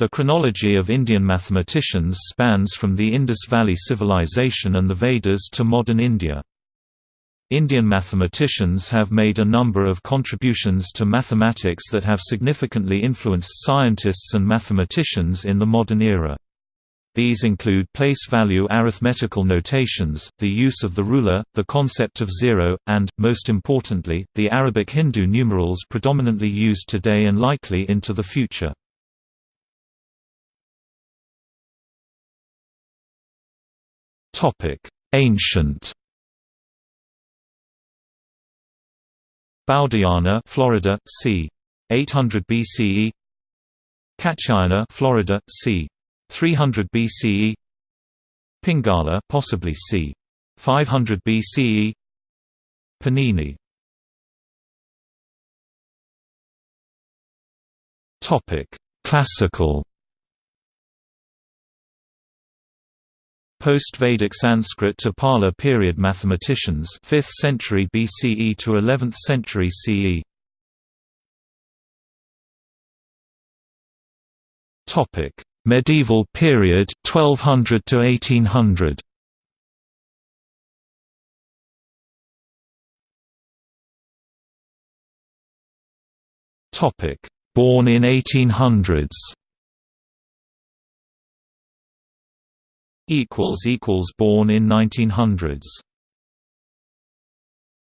The chronology of Indian mathematicians spans from the Indus Valley Civilization and the Vedas to modern India. Indian mathematicians have made a number of contributions to mathematics that have significantly influenced scientists and mathematicians in the modern era. These include place-value arithmetical notations, the use of the ruler, the concept of zero, and, most importantly, the Arabic Hindu numerals predominantly used today and likely into the future. Ancient Baudhayana, Florida, c. 800 BCE. Katyayana, Florida, c. 300 BCE. Pingala, possibly c. 500 BCE. Panini. Topic: Classical Post-Vedic Sanskrit to Pala period mathematicians 5th century BCE to 11th century CE. Topic: Medieval period 1200 to 1800. Topic: Born in 1800s. Equals equals born in 1900s